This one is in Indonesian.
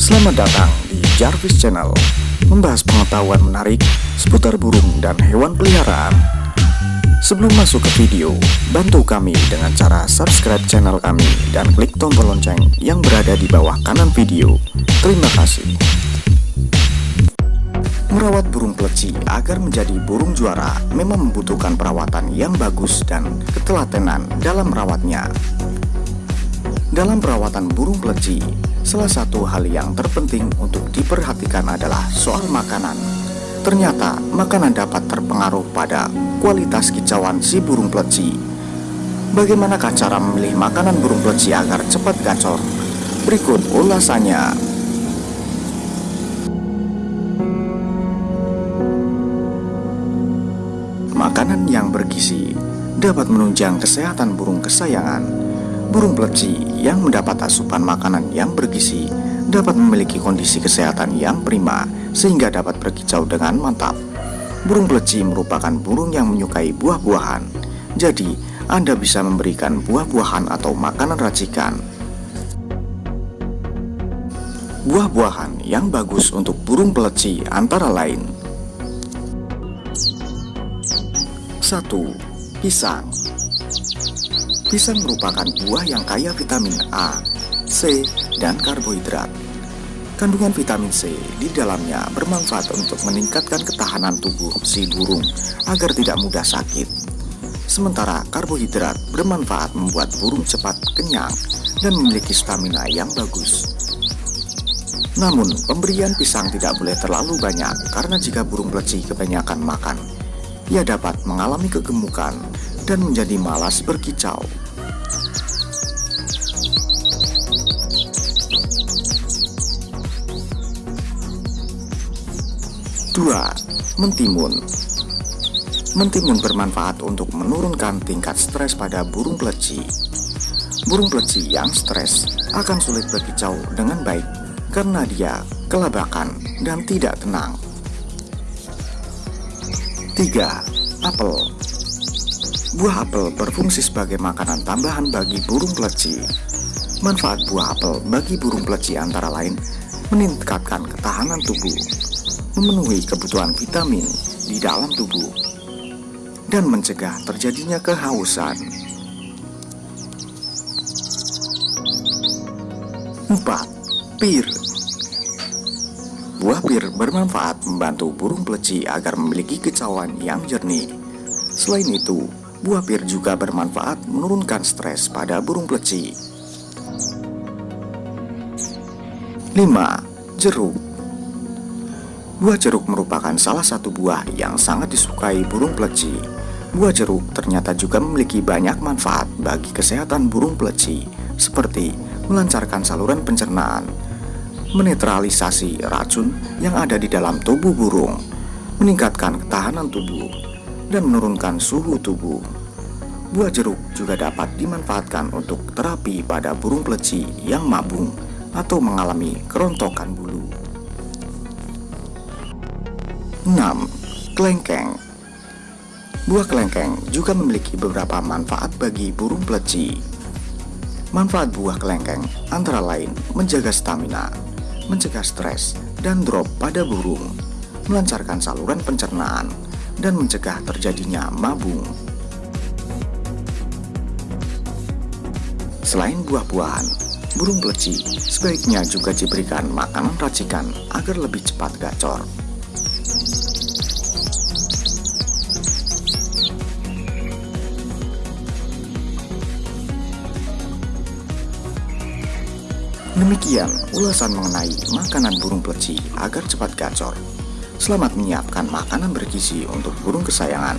Selamat datang di Jarvis Channel Membahas pengetahuan menarik seputar burung dan hewan peliharaan. Sebelum masuk ke video, bantu kami dengan cara subscribe channel kami dan klik tombol lonceng yang berada di bawah kanan video. Terima kasih. Merawat burung pleci agar menjadi burung juara memang membutuhkan perawatan yang bagus dan ketelatenan dalam merawatnya. Dalam perawatan burung pleci, salah satu hal yang terpenting untuk diperhatikan adalah soal makanan. Ternyata, makanan dapat terpengaruh pada kualitas kicauan si burung pleci. Bagaimanakah cara memilih makanan burung pleci agar cepat gacor? Berikut ulasannya. Makanan yang bergizi dapat menunjang kesehatan burung kesayangan Burung pleci yang mendapat asupan makanan yang bergizi dapat memiliki kondisi kesehatan yang prima sehingga dapat berkicau dengan mantap. Burung pleci merupakan burung yang menyukai buah-buahan. Jadi, Anda bisa memberikan buah-buahan atau makanan racikan. Buah-buahan yang bagus untuk burung pleci antara lain 1. Pisang Pisang merupakan buah yang kaya vitamin A, C, dan karbohidrat. Kandungan vitamin C di dalamnya bermanfaat untuk meningkatkan ketahanan tubuh si burung agar tidak mudah sakit. Sementara karbohidrat bermanfaat membuat burung cepat kenyang dan memiliki stamina yang bagus. Namun, pemberian pisang tidak boleh terlalu banyak karena jika burung pleci kebanyakan makan, ia dapat mengalami kegemukan dan menjadi malas berkicau. Dua, mentimun. Mentimun bermanfaat untuk menurunkan tingkat stres pada burung pleci. Burung pleci yang stres akan sulit berkicau dengan baik karena dia kelabakan dan tidak tenang. 3. Apel Buah apel berfungsi sebagai makanan tambahan bagi burung pleci. Manfaat buah apel bagi burung pleci antara lain meningkatkan ketahanan tubuh, memenuhi kebutuhan vitamin di dalam tubuh, dan mencegah terjadinya kehausan. 4. Pir Buah pir bermanfaat membantu burung pleci agar memiliki kicauan yang jernih. Selain itu, Buah pir juga bermanfaat menurunkan stres pada burung pleci. 5. Jeruk Buah jeruk merupakan salah satu buah yang sangat disukai burung pleci. Buah jeruk ternyata juga memiliki banyak manfaat bagi kesehatan burung pleci, seperti melancarkan saluran pencernaan, menetralisasi racun yang ada di dalam tubuh burung, meningkatkan ketahanan tubuh, dan menurunkan suhu tubuh. Buah jeruk juga dapat dimanfaatkan untuk terapi pada burung pleci yang mabung atau mengalami kerontokan bulu. 6. Kelengkeng Buah kelengkeng juga memiliki beberapa manfaat bagi burung pleci. Manfaat buah kelengkeng antara lain menjaga stamina, mencegah stres dan drop pada burung, melancarkan saluran pencernaan, dan mencegah terjadinya mabung. Selain buah-buahan, burung pleci sebaiknya juga diberikan makanan racikan agar lebih cepat gacor. Demikian ulasan mengenai makanan burung pleci agar cepat gacor. Selamat menyiapkan makanan bergizi untuk burung kesayangan.